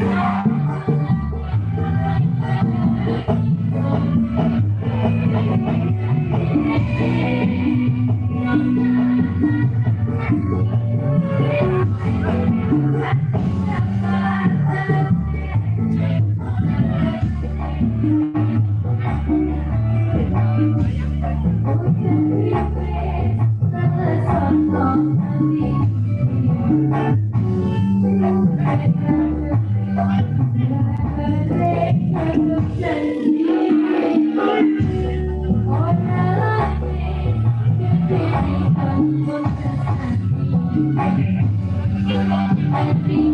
Yeah. I'm